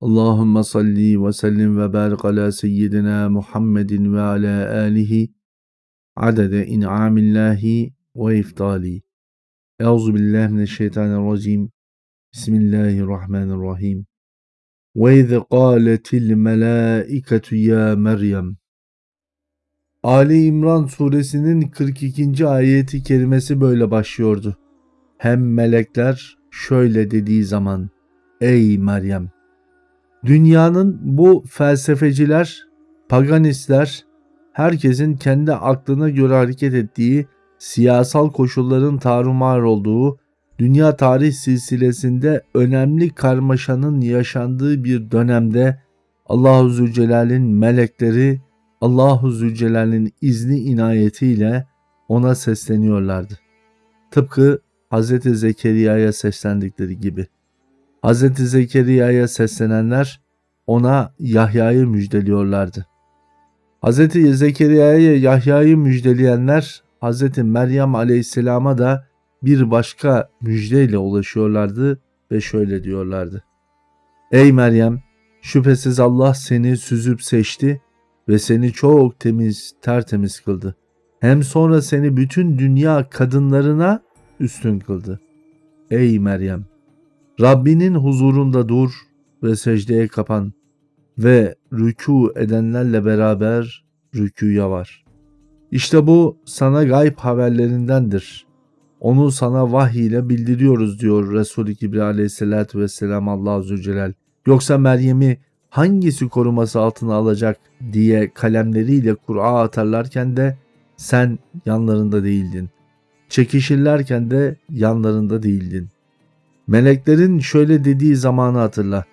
Allahümme salli ve sellim ve barik ala seyyidina Muhammedin ve ala alihi adede in'amillahi ve iftali. Euzu billahi mineşşeytanirracim. Bismillahirrahmanirrahim. Ve iz qâletil melâiketu ya Meryem. Ali İmran suresinin 42. ayeti kerimesi böyle başlıyordu. Hem melekler şöyle dediği zaman Ey Meryem! Dünyanın bu felsefeciler, paganistler, herkesin kendi aklına göre hareket ettiği, siyasal koşulların tarumar olduğu, dünya tarih silsilesinde önemli karmaşanın yaşandığı bir dönemde Allahu Zülcelal'in melekleri Allahu Zülcelal'in izni inayetiyle ona sesleniyorlardı. Tıpkı Hz. Zekeriya'ya seslendikleri gibi. Hz. Zekeriya'ya seslenenler ona Yahya'yı müjdeliyorlardı. Hz. Zekeriya'ya Yahya'yı müjdeleyenler Hz. Meryem aleyhisselama da bir başka müjdeyle ulaşıyorlardı ve şöyle diyorlardı. Ey Meryem! Şüphesiz Allah seni süzüp seçti ve seni çok temiz, tertemiz kıldı. Hem sonra seni bütün dünya kadınlarına üstün kıldı. Ey Meryem! Rabbinin huzurunda dur ve secdeye kapan ve rükû edenlerle beraber rükûya var. İşte bu sana gayb haberlerindendir. Onu sana vahiy ile bildiriyoruz diyor Resul-i Kibri aleyhissalatü vesselam Allah Zülcelal. Yoksa Meryem'i hangisi koruması altına alacak diye kalemleriyle Kur'a atarlarken de sen yanlarında değildin. Çekişirlerken de yanlarında değildin. Meleklerin şöyle dediği zamanı hatırla.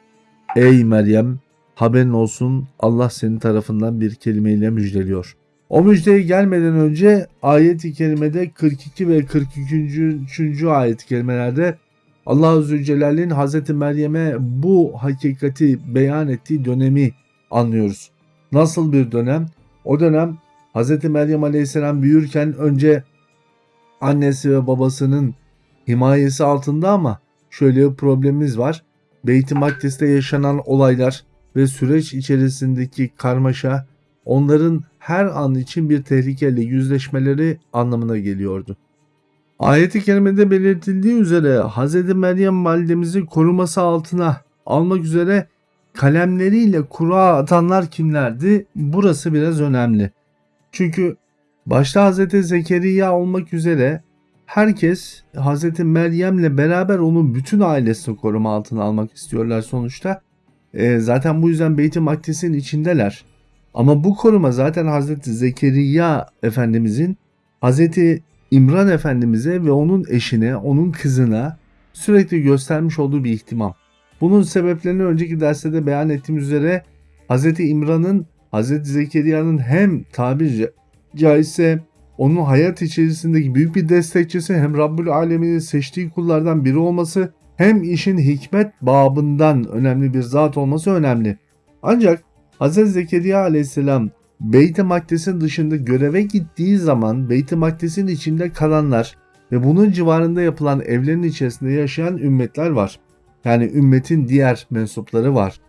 Ey Meryem haberin olsun Allah senin tarafından bir kelimeyle müjdeliyor. O müjdeye gelmeden önce ayet-i kerimede 42 ve 43. ayet-i kerimelerde Allah Zülcelal'in Hazreti Meryem'e bu hakikati beyan ettiği dönemi anlıyoruz. Nasıl bir dönem? O dönem Hazreti Meryem Aleyhisselam büyürken önce annesi ve babasının himayesi altında ama şöyle bir problemimiz var. Beyt-i Makdis'te yaşanan olaylar ve süreç içerisindeki karmaşa onların her an için bir tehlikeyle yüzleşmeleri anlamına geliyordu. Ayet-i kerimede belirtildiği üzere Hz. Meryem validemizi koruması altına almak üzere kalemleriyle kura atanlar kimlerdi? Burası biraz önemli. Çünkü başta Hz. Zekeriya olmak üzere herkes Hz. Meryem'le beraber onun bütün ailesini koruma altına almak istiyorlar sonuçta. E, zaten bu yüzden Beyt-i Makdis'in içindeler. Ama bu koruma zaten Hz. Zekeriya Efendimizin Hz. İmran Efendimiz'e ve onun eşine, onun kızına sürekli göstermiş olduğu bir ihtimam. Bunun sebeplerini önceki derste de beyan ettiğim üzere Hz. İmran'ın Hz. Zekeriya'nın hem tabiri caizse onun hayat içerisindeki büyük bir destekçisi hem Rabbül Alemin'in seçtiği kullardan biri olması hem işin hikmet babından önemli bir zat olması önemli. Ancak Hz. Zekeriya aleyhisselam Beyt-i Makdes'in dışında göreve gittiği zaman Beyt-i Makdes'in içinde kalanlar ve bunun civarında yapılan evlerin içerisinde yaşayan ümmetler var. Yani ümmetin diğer mensupları var.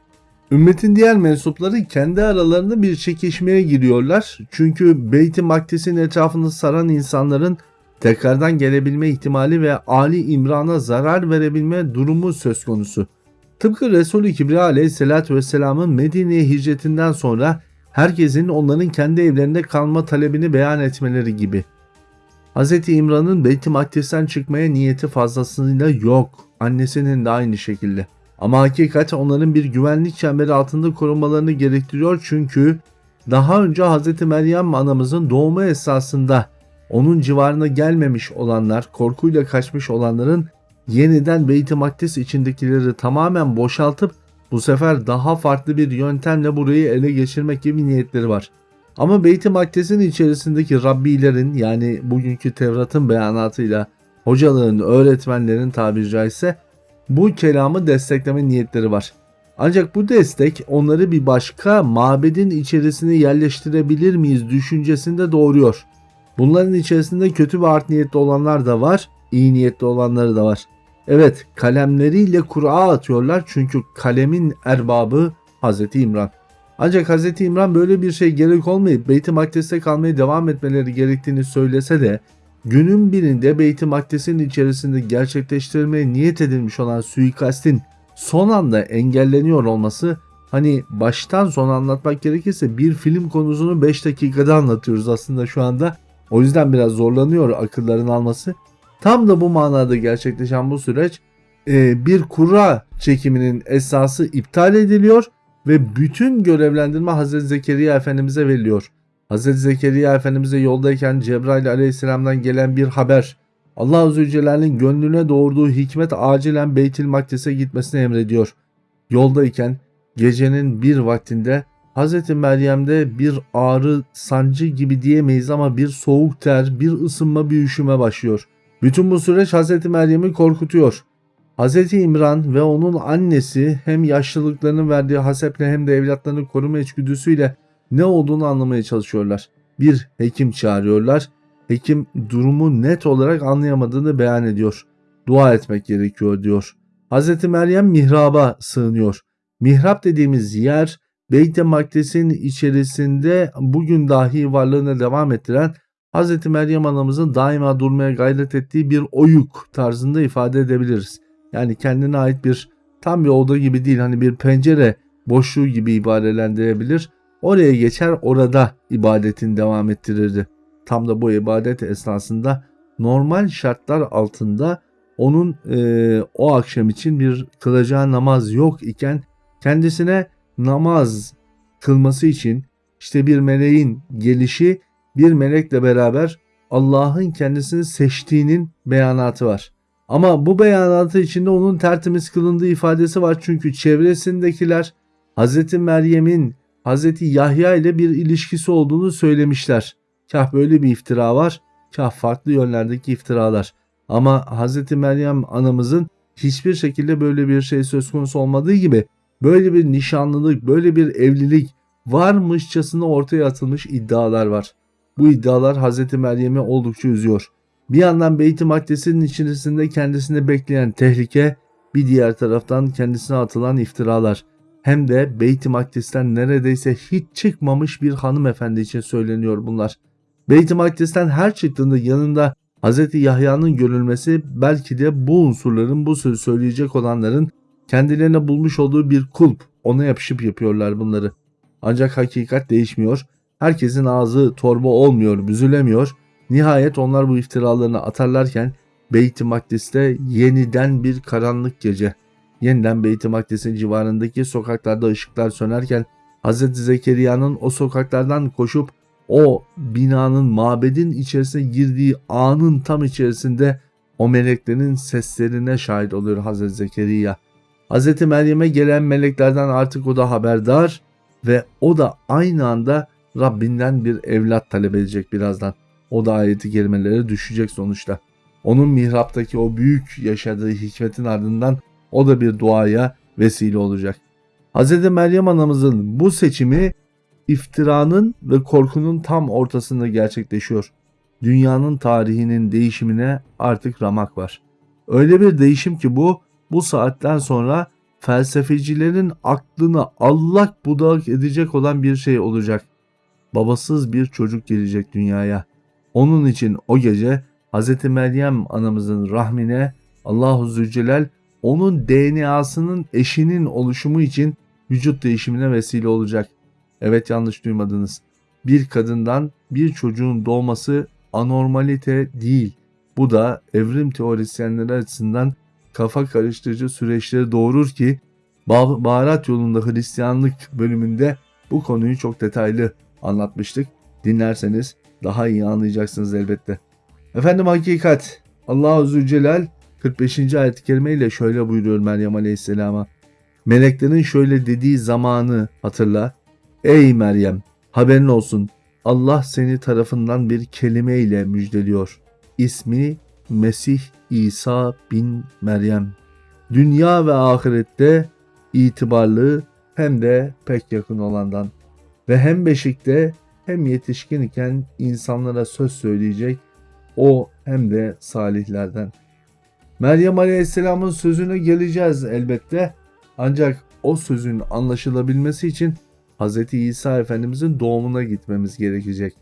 Ümmetin diğer mensupları kendi aralarında bir çekişmeye giriyorlar. Çünkü Beyt-i Makdes'in etrafını saran insanların tekrardan gelebilme ihtimali ve Ali İmran'a zarar verebilme durumu söz konusu. Tıpkı Resul-i Kibriya aleyhissalatü vesselamın Medine'ye hicretinden sonra herkesin onların kendi evlerinde kalma talebini beyan etmeleri gibi. Hz. İmran'ın Beyt-i Makdes'ten çıkmaya niyeti fazlasıyla yok. Annesinin de aynı şekilde. Ama hakikat onların bir güvenlik çemberi altında korunmalarını gerektiriyor çünkü daha önce Hz. Meryem anamızın doğumu esasında onun civarına gelmemiş olanlar, korkuyla kaçmış olanların yeniden Beyt-i Makdis içindekileri tamamen boşaltıp bu sefer daha farklı bir yöntemle burayı ele geçirmek gibi niyetleri var. Ama Beyt-i Makdes'in içerisindeki Rabbilerin yani bugünkü Tevrat'ın beyanatıyla hocaların, öğretmenlerin tabiri caizse bu kelamı destekleme niyetleri var. Ancak bu destek onları bir başka mabedin içerisine yerleştirebilir miyiz düşüncesinde doğuruyor. Bunların içerisinde kötü ve art niyetli olanlar da var, iyi niyetli olanları da var. Evet kalemleriyle Kur'a atıyorlar çünkü kalemin erbabı Hazreti İmran. Ancak Hazreti İmran böyle bir şey gerek olmayıp Beyt-i Makdes'te kalmaya devam etmeleri gerektiğini söylese de günün birinde Beyt-i Makdes'in içerisinde gerçekleştirilmeye niyet edilmiş olan suikastin son anda engelleniyor olması hani baştan sona anlatmak gerekirse bir film konusunu 5 dakikada anlatıyoruz aslında şu anda. O yüzden biraz zorlanıyor akılların alması. Tam da bu manada gerçekleşen bu süreç e, bir kura çekiminin esası iptal ediliyor ve bütün görevlendirme Hazreti Zekeriya Efendimiz'e veriliyor. Hazreti Zekeriya Efendimiz'e yoldayken Cebrail Aleyhisselam'dan gelen bir haber Allah Azze Celle'nin gönlüne doğurduğu hikmet acilen Beytil Makdis'e gitmesini emrediyor. Yoldayken gecenin bir vaktinde Hz. Meryem'de bir ağrı, sancı gibi diyemeyiz ama bir soğuk ter, bir ısınma, bir üşüme başlıyor. Bütün bu süreç Hz. Meryem'i korkutuyor. Hz. İmran ve onun annesi hem yaşlılıklarının verdiği haseple hem de evlatlarını koruma içgüdüsüyle ne olduğunu anlamaya çalışıyorlar. Bir hekim çağırıyorlar. Hekim durumu net olarak anlayamadığını beyan ediyor. Dua etmek gerekiyor diyor. Hz. Meryem mihraba sığınıyor. Mihrap dediğimiz yer Beyt-i Makdes'in içerisinde bugün dahi varlığına devam ettiren Hz. Meryem anamızın daima durmaya gayret ettiği bir oyuk tarzında ifade edebiliriz. Yani kendine ait bir tam bir oda gibi değil hani bir pencere boşluğu gibi ibarelendirebilir. Oraya geçer orada ibadetini devam ettirirdi. Tam da bu ibadet esnasında normal şartlar altında onun e, o akşam için bir kılacağı namaz yok iken kendisine namaz kılması için işte bir meleğin gelişi bir melekle beraber Allah'ın kendisini seçtiğinin beyanatı var. Ama bu beyanatı içinde onun tertemiz kılındığı ifadesi var çünkü çevresindekiler Hz. Meryem'in Hz. Yahya ile bir ilişkisi olduğunu söylemişler. Kah böyle bir iftira var, kah farklı yönlerdeki iftiralar. Ama Hz. Meryem anamızın hiçbir şekilde böyle bir şey söz konusu olmadığı gibi böyle bir nişanlılık, böyle bir evlilik varmışçasına ortaya atılmış iddialar var. Bu iddialar Hz. Meryem'i oldukça üzüyor. Bir yandan Beyt-i Makdes'in içerisinde kendisini bekleyen tehlike, bir diğer taraftan kendisine atılan iftiralar. Hem de Beyt-i Makdes'ten neredeyse hiç çıkmamış bir hanımefendi için söyleniyor bunlar. Beyt-i Makdes'ten her çıktığında yanında Hz. Yahya'nın görülmesi belki de bu unsurların bu sözü söyleyecek olanların kendilerine bulmuş olduğu bir kulp ona yapışıp yapıyorlar bunları. Ancak hakikat değişmiyor. Herkesin ağzı torba olmuyor, büzülemiyor. Nihayet onlar bu iftiralarını atarlarken Beyt-i Makdis'te yeniden bir karanlık gece. Yeniden Beyt-i Makdis'in civarındaki sokaklarda ışıklar sönerken Hz. Zekeriya'nın o sokaklardan koşup o binanın mabedin içerisine girdiği anın tam içerisinde o meleklerin seslerine şahit oluyor Hz. Zekeriya. Hz. Meryem'e gelen meleklerden artık o da haberdar ve o da aynı anda Rabbinden bir evlat talep edecek birazdan. O da ayeti kelimelere düşecek sonuçta. Onun mihraptaki o büyük yaşadığı hikmetin ardından o da bir duaya vesile olacak. Hz. Meryem anamızın bu seçimi iftiranın ve korkunun tam ortasında gerçekleşiyor. Dünyanın tarihinin değişimine artık ramak var. Öyle bir değişim ki bu bu saatten sonra felsefecilerin aklını allak budak edecek olan bir şey olacak. Babasız bir çocuk gelecek dünyaya. Onun için o gece Hz. Meryem anamızın rahmine Allahu Zülcelal onun DNA'sının eşinin oluşumu için vücut değişimine vesile olacak. Evet yanlış duymadınız. Bir kadından bir çocuğun doğması anormalite değil. Bu da evrim teorisyenleri açısından kafa karıştırıcı süreçleri doğurur ki baharat yolunda Hristiyanlık bölümünde bu konuyu çok detaylı anlatmıştık. Dinlerseniz daha iyi anlayacaksınız elbette. Efendim hakikat Allah-u Zülcelal 45. ayet-i kerime ile şöyle buyuruyor Meryem Aleyhisselam'a. Meleklerin şöyle dediği zamanı hatırla. Ey Meryem haberin olsun Allah seni tarafından bir kelime ile müjdeliyor. İsmi Mesih İsa bin Meryem. Dünya ve ahirette itibarlı hem de pek yakın olandan ve hem beşikte hem yetişkin iken insanlara söz söyleyecek o hem de salihlerden. Meryem Aleyhisselam'ın sözüne geleceğiz elbette. Ancak o sözün anlaşılabilmesi için Hz. İsa Efendimizin doğumuna gitmemiz gerekecek.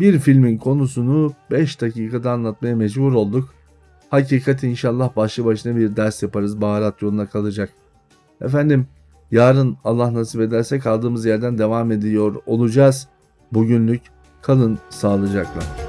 Bir filmin konusunu 5 dakikada anlatmaya mecbur olduk. Hakikat inşallah başlı başına bir ders yaparız. Baharat yoluna kalacak. Efendim yarın Allah nasip ederse kaldığımız yerden devam ediyor olacağız. Bugünlük kalın sağlıcakla.